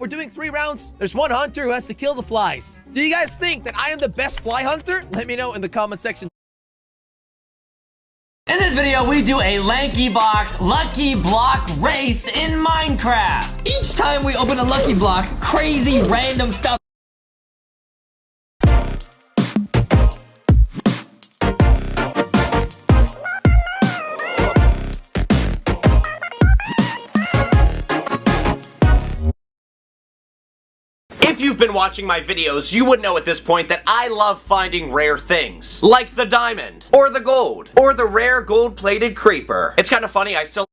We're doing three rounds. There's one hunter who has to kill the flies. Do you guys think that I am the best fly hunter? Let me know in the comment section. In this video, we do a Lanky Box Lucky Block race in Minecraft. Each time we open a Lucky Block, crazy random stuff If you've been watching my videos, you would know at this point that I love finding rare things. Like the diamond, or the gold, or the rare gold-plated creeper. It's kind of funny, I still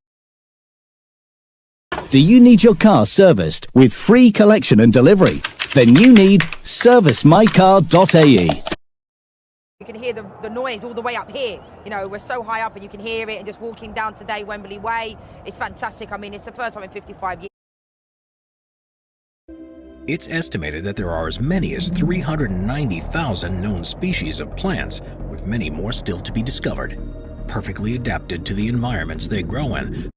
Do you need your car serviced with free collection and delivery? Then you need servicemycar.ae. You can hear the, the noise all the way up here. You know, we're so high up and you can hear it. And just walking down today, Wembley Way, it's fantastic. I mean, it's the first time in 55 years. It's estimated that there are as many as 390,000 known species of plants, with many more still to be discovered. Perfectly adapted to the environments they grow in,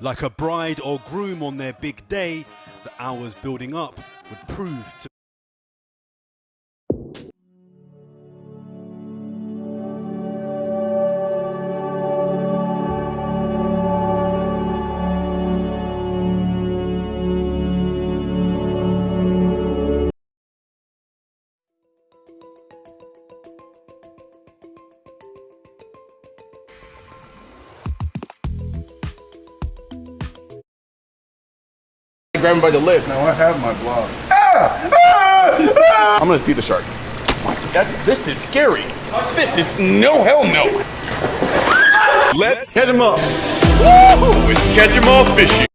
Like a bride or groom on their big day, the hours building up would prove to grab him by the lip. Now I have my block. I'm gonna feed the shark. That's this is scary. This is no hell no. Let's catch him up. Woo! Catch him all fishing.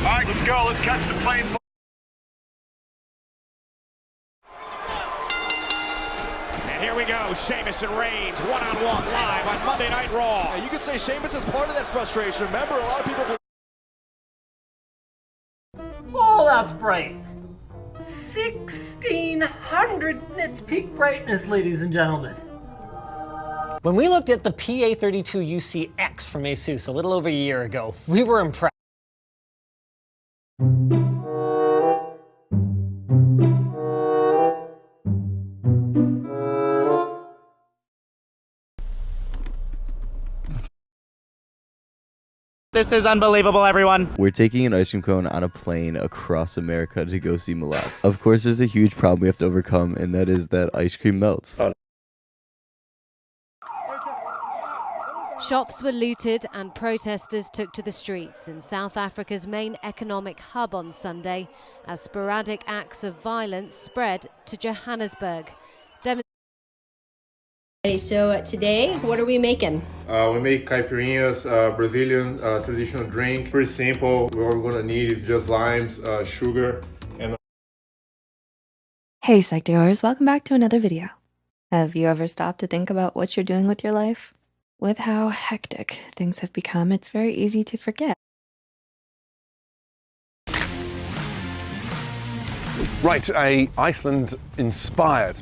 All right, let's go. Let's catch the plane. Here we go, Sheamus and Reigns, one-on-one live on Monday Night Raw. you could say Sheamus is part of that frustration. Remember, a lot of people. Oh, that's bright. 1600 nits peak brightness, ladies and gentlemen. When we looked at the PA32 UCX from Asus a little over a year ago, we were impressed. This is unbelievable, everyone. We're taking an ice cream cone on a plane across America to go see Milan. Of course, there's a huge problem we have to overcome, and that is that ice cream melts. Shops were looted and protesters took to the streets in South Africa's main economic hub on Sunday as sporadic acts of violence spread to Johannesburg. Dem Okay, so uh, today, what are we making? Uh, we make caipirinhas, uh, Brazilian uh, traditional drink. Pretty simple. What we're gonna need is just limes, uh, sugar, and Hey Psych2Goers, welcome back to another video. Have you ever stopped to think about what you're doing with your life? With how hectic things have become, it's very easy to forget. Right, a Iceland-inspired